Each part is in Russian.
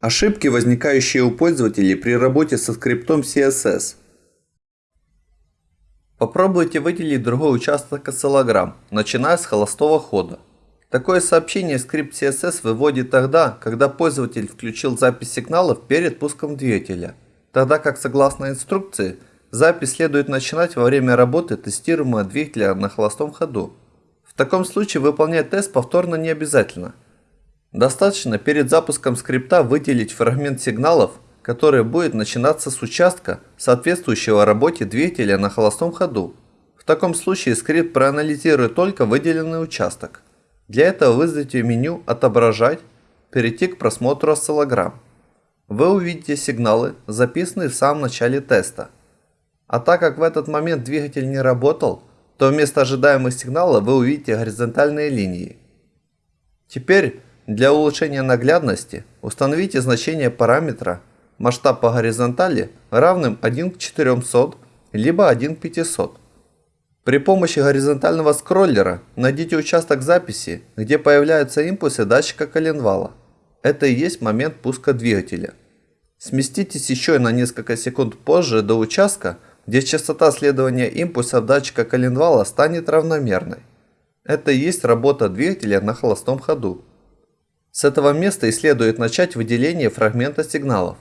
Ошибки, возникающие у пользователей при работе со скриптом CSS. Попробуйте выделить другой участок осциллограмм, начиная с холостого хода. Такое сообщение скрипт CSS выводит тогда, когда пользователь включил запись сигналов перед пуском двигателя, тогда как согласно инструкции, запись следует начинать во время работы тестируемого двигателя на холостом ходу. В таком случае выполнять тест повторно не обязательно – Достаточно перед запуском скрипта выделить фрагмент сигналов, который будет начинаться с участка, соответствующего работе двигателя на холостом ходу. В таком случае скрипт проанализирует только выделенный участок. Для этого вызовите меню «Отображать», перейти к просмотру осциллограмм. Вы увидите сигналы, записанные в самом начале теста. А так как в этот момент двигатель не работал, то вместо ожидаемых сигналов вы увидите горизонтальные линии. Теперь для улучшения наглядности установите значение параметра масштаб по горизонтали равным 1 к 400 либо 1 к 500. При помощи горизонтального скроллера найдите участок записи, где появляются импульсы датчика коленвала. Это и есть момент пуска двигателя. Сместитесь еще на несколько секунд позже до участка, где частота следования импульсов датчика коленвала станет равномерной. Это и есть работа двигателя на холостом ходу. С этого места и следует начать выделение фрагмента сигналов.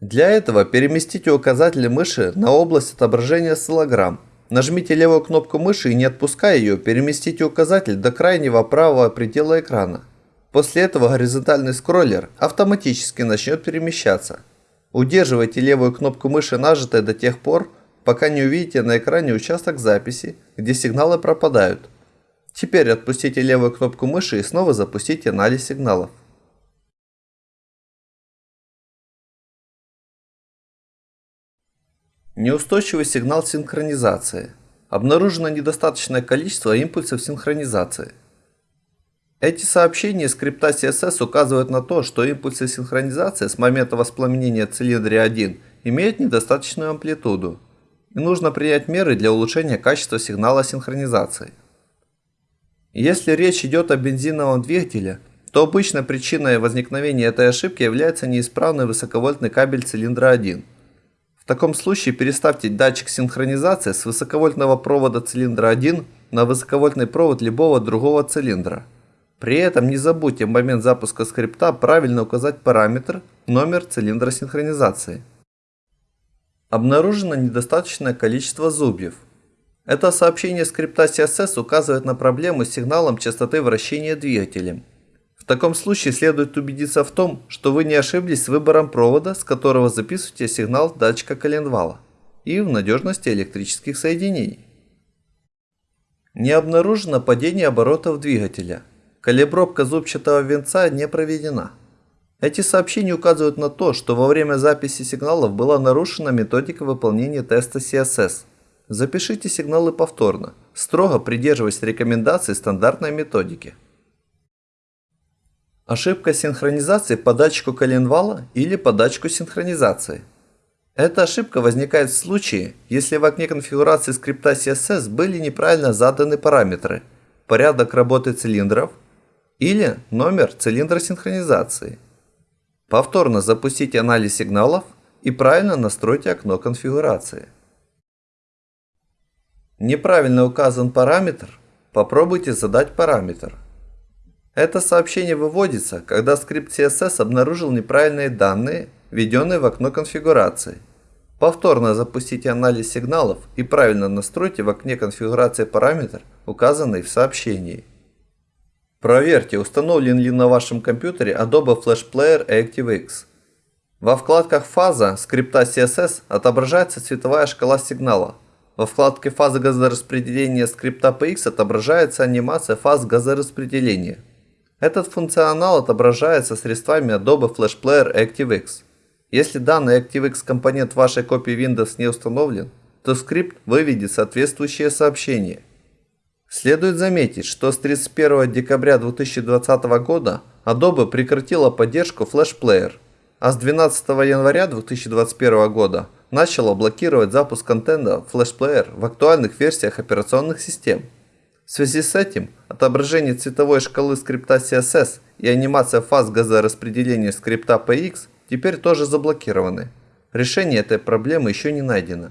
Для этого переместите указатель мыши на область отображения осциллограмм. Нажмите левую кнопку мыши и не отпуская ее, переместите указатель до крайнего правого предела экрана. После этого горизонтальный скроллер автоматически начнет перемещаться. Удерживайте левую кнопку мыши нажатой до тех пор, пока не увидите на экране участок записи, где сигналы пропадают. Теперь отпустите левую кнопку мыши и снова запустите анализ сигналов. Неустойчивый сигнал синхронизации. Обнаружено недостаточное количество импульсов синхронизации. Эти сообщения скрипта CSS указывают на то, что импульсы синхронизации с момента воспламенения цилиндра 1 имеют недостаточную амплитуду, и нужно принять меры для улучшения качества сигнала синхронизации. Если речь идет о бензиновом двигателе, то обычно причиной возникновения этой ошибки является неисправный высоковольтный кабель цилиндра 1. В таком случае переставьте датчик синхронизации с высоковольтного провода цилиндра 1 на высоковольтный провод любого другого цилиндра. При этом не забудьте в момент запуска скрипта правильно указать параметр, номер цилиндра синхронизации. Обнаружено недостаточное количество зубьев. Это сообщение скрипта CSS указывает на проблему с сигналом частоты вращения двигателем. В таком случае следует убедиться в том, что вы не ошиблись с выбором провода, с которого записываете сигнал датчика коленвала, и в надежности электрических соединений. Не обнаружено падение оборотов двигателя. Калибровка зубчатого венца не проведена. Эти сообщения указывают на то, что во время записи сигналов была нарушена методика выполнения теста CSS – Запишите сигналы повторно, строго придерживаясь рекомендаций стандартной методики. Ошибка синхронизации по датчику коленвала или по датчику синхронизации. Эта ошибка возникает в случае, если в окне конфигурации скрипта CSS были неправильно заданы параметры, порядок работы цилиндров или номер цилиндра синхронизации. Повторно запустите анализ сигналов и правильно настройте окно конфигурации. Неправильно указан параметр? Попробуйте задать параметр. Это сообщение выводится, когда скрипт CSS обнаружил неправильные данные, введенные в окно конфигурации. Повторно запустите анализ сигналов и правильно настройте в окне конфигурации параметр, указанный в сообщении. Проверьте, установлен ли на вашем компьютере Adobe Flash Player ActiveX. Во вкладках «Фаза» скрипта CSS отображается цветовая шкала сигнала – во вкладке «Фазы газораспределения» скрипта PX отображается анимация фаз газораспределения. Этот функционал отображается средствами Adobe Flash Player ActiveX. Если данный ActiveX компонент вашей копии Windows не установлен, то скрипт выведет соответствующее сообщение. Следует заметить, что с 31 декабря 2020 года Adobe прекратила поддержку Flash Player, а с 12 января 2021 года начало блокировать запуск контента Flash Player в актуальных версиях операционных систем. В связи с этим отображение цветовой шкалы скрипта CSS и анимация фаз газораспределения скрипта PX теперь тоже заблокированы. Решение этой проблемы еще не найдено.